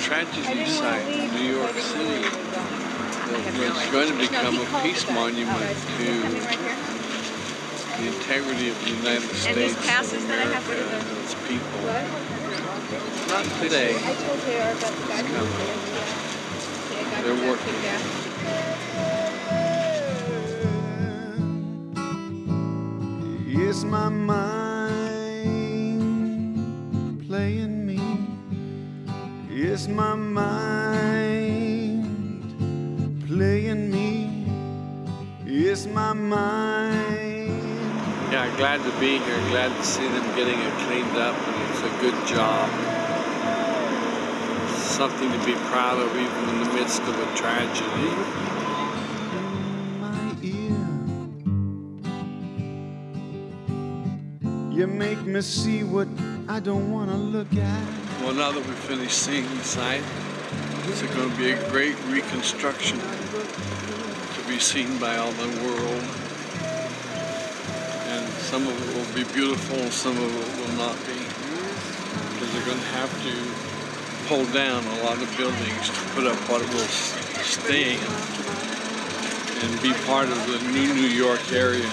Tragedy site in New York City. It's going to become a peace monument to the integrity of the United States And these of passes that I have, what America are and its people. Not today. I told JR about the guy. They're working. It's my mind playing me. It's my mind playing me. It's my mind. Yeah, glad to be here. Glad to see them getting it cleaned up, and it's a good job. Something to be proud of, even in the midst of a tragedy. my ear. You make me see what I don't want to look at. Well, now that we've finished seeing the site, it's going to be a great reconstruction to be seen by all the world. Some of it will be beautiful, some of it will not be. Because they're going to have to pull down a lot of buildings to put up what will stay and be part of the new New York area.